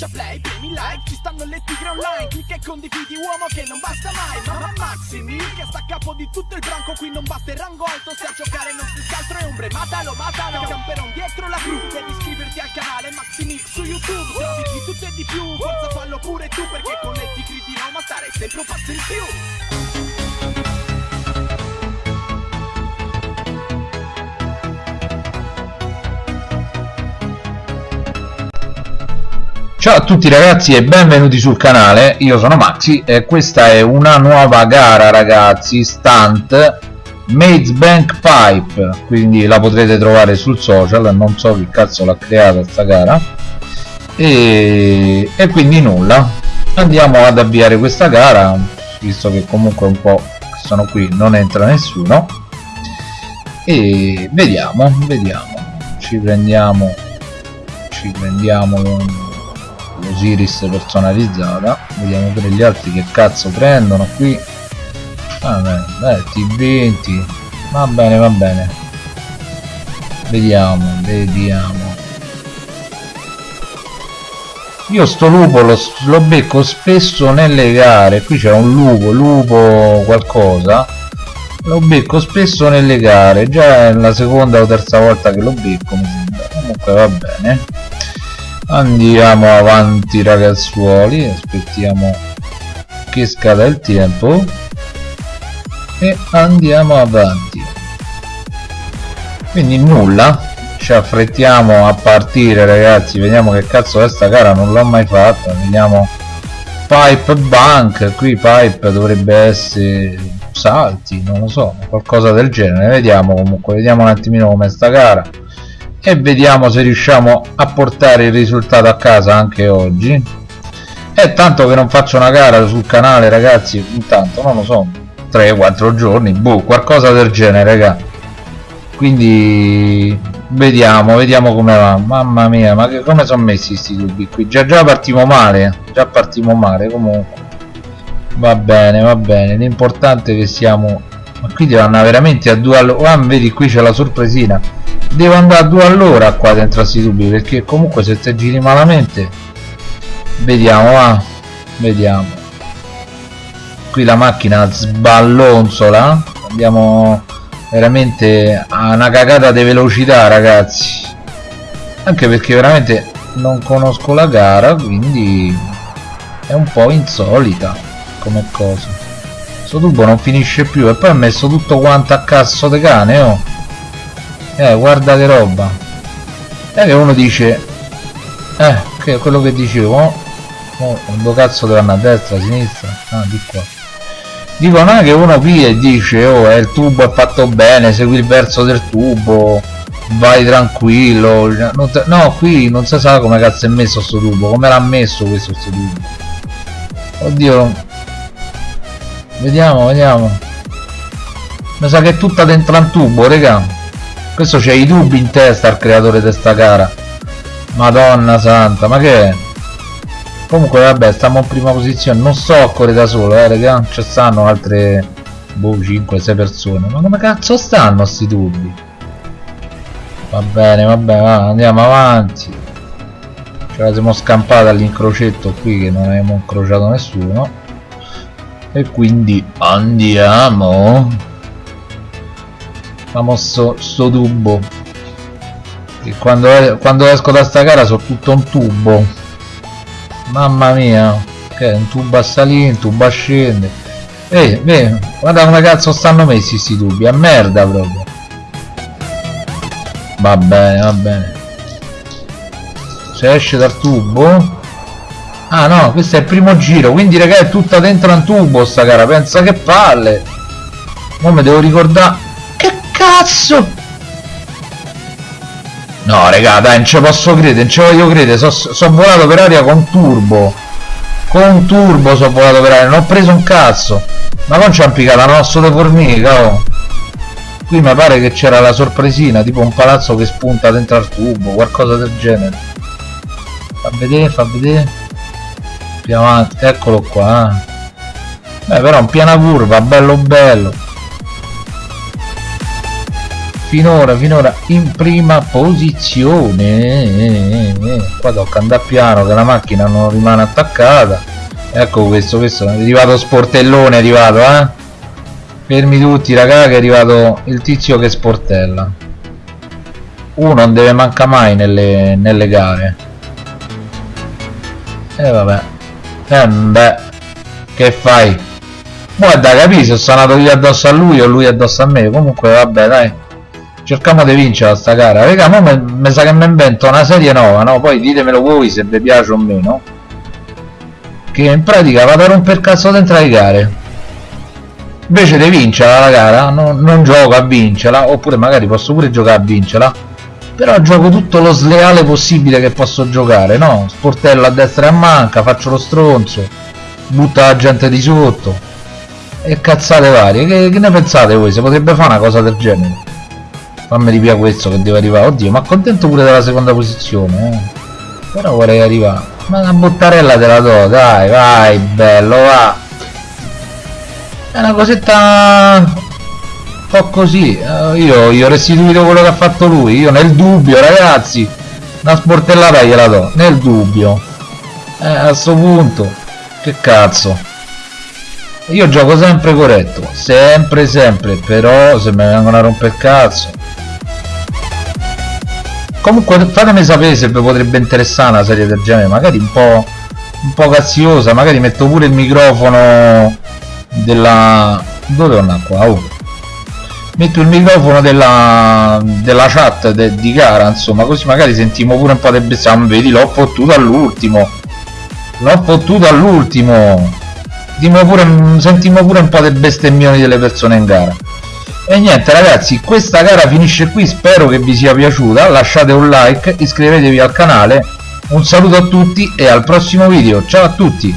schiaccia play, premi like Ci stanno le tigre online Clicca e condividi uomo che non basta mai Ma Maximi che sta a capo di tutto il branco Qui non batte il rango alto Se a giocare non si scaltro è ombre Matalo, matalo Camperon dietro la cru Devi iscriverti al canale Maximix su YouTube Trovi di tutto e di più Forza fallo pure tu Perché con le tigri di Roma stare sempre un passo in più Ciao a tutti ragazzi e benvenuti sul canale, io sono Maxi e questa è una nuova gara ragazzi, stunt Maze Bank Pipe, quindi la potrete trovare sul social, non so chi cazzo l'ha creata sta gara. E, e quindi nulla, andiamo ad avviare questa gara, visto che comunque un po' sono qui non entra nessuno. E vediamo, vediamo, ci prendiamo, ci prendiamo un l'Osiris personalizzata. Vediamo pure gli altri che cazzo prendono qui. Vabbè beh T20. Va bene va bene. Vediamo vediamo. Io sto lupo lo, lo becco spesso nelle gare. Qui c'è un lupo lupo qualcosa. Lo becco spesso nelle gare. Già è la seconda o terza volta che lo becco mi sembra. Comunque va bene andiamo avanti ragazzuoli aspettiamo che scada il tempo e andiamo avanti. Quindi nulla ci affrettiamo a partire ragazzi vediamo che cazzo è sta gara non l'ho mai fatta vediamo. Pipe bank qui pipe dovrebbe essere salti non lo so qualcosa del genere vediamo comunque vediamo un attimino come sta gara e vediamo se riusciamo a portare il risultato a casa anche oggi. È tanto che non faccio una gara sul canale ragazzi intanto non lo so 3-4 giorni boh qualcosa del genere raga. Quindi vediamo vediamo come va. Mamma mia ma che, come sono messi questi tubi qui? Già già partiamo male già partiamo male comunque. Va bene va bene. L'importante è che siamo ma qui devo andare veramente a due all'ora ah, vedi qui c'è la sorpresina devo andare a due all'ora qua dentro a sti tubi perché comunque se te giri malamente vediamo va? Vediamo. Qui la macchina sballonzola abbiamo veramente una cagata di velocità ragazzi. Anche perché veramente non conosco la gara quindi è un po' insolita come cosa. Questo tubo non finisce più e poi ha messo tutto quanto a cazzo di cane oh eh guarda che roba. E che uno dice eh che quello che dicevo oh, quando cazzo deve andare a destra a sinistra ah di qua. Dico non è che uno qui e dice oh eh, il tubo è fatto bene segui il verso del tubo vai tranquillo. No qui non si sa come cazzo è messo sto tubo come l'ha messo questo sto tubo. Oddio. Vediamo vediamo. Mi sa che è tutta dentro un tubo raga questo c'ha i dubbi in testa al creatore di sta gara. Madonna santa ma che è? Comunque vabbè stiamo in prima posizione. Non so a correre da solo eh raga. Ci stanno altre boh 5-6 persone. Ma come cazzo stanno sti dubbi? Va bene vabbè va, andiamo avanti. Ce la siamo scampata all'incrocetto qui che non abbiamo incrociato nessuno. E quindi andiamo famoso sto tubo. E quando, quando esco da sta gara sono tutto un tubo. Mamma mia che è un tubo a salire un tubo a scendere. Ehi eh, guarda come cazzo stanno messi sti tubi a merda proprio. Va bene va bene. Se esce dal tubo. Ah no questo è il primo giro quindi raga è tutta dentro un tubo sta gara pensa che palle. Non mi devo ricordare cazzo! No raga dai non ci posso credere non ci voglio credere sono so volato per aria con turbo. Con turbo sono volato per aria non ho preso un cazzo. Ma non c'è impicata un osso di formica oh. qui mi pare che c'era la sorpresina tipo un palazzo che spunta dentro al tubo qualcosa del genere. Fa vedere fa vedere. Più avanti eccolo qua. Eh. beh però un piana curva bello bello finora finora in prima posizione. Qua tocca andare piano che la macchina non rimane attaccata. Ecco questo questo. È arrivato sportellone è arrivato eh? Fermi tutti raga che è arrivato il tizio che sportella. Uno non deve mancare mai nelle, nelle gare. E eh, vabbè. Eh beh che fai? Guarda capisci sono andato io addosso a lui o lui addosso a me. Comunque vabbè dai cerchiamo di vincere sta gara. Raga ma mi sa che mi invento una serie nuova no? Poi ditemelo voi se vi piace o meno. Che in pratica vado a romper cazzo dentro le gare. Invece di vincerla la gara non, non gioco a vincerla oppure magari posso pure giocare a vincerla. Però gioco tutto lo sleale possibile che posso giocare no? Sportello a destra e a manca faccio lo stronzo butta la gente di sotto e cazzate varie. Che, che ne pensate voi? Se potrebbe fare una cosa del genere fammi ripiare questo che deve arrivare. Oddio ma contento pure della seconda posizione eh. però vorrei arrivare. Ma una buttarella te la do dai vai bello va. È una cosetta un po' così. Uh, io, io ho restituito quello che ha fatto lui. Io nel dubbio ragazzi una sportellata gliela do. Nel dubbio. Eh, a questo punto che cazzo. Io gioco sempre corretto sempre sempre però se mi vengono a rompere il cazzo comunque fatemi sapere se vi potrebbe interessare una serie del genere magari un po' un po' cazziosa magari metto pure il microfono della dove torna qua oh. metto il microfono della della chat de, di gara insomma così magari sentiamo pure un po' di bestia vedi l'ho fottuto all'ultimo. L'ho fottuto all'ultimo. Sentiamo pure un po' di bestemmioni delle persone in gara e niente ragazzi questa gara finisce qui spero che vi sia piaciuta lasciate un like iscrivetevi al canale un saluto a tutti e al prossimo video ciao a tutti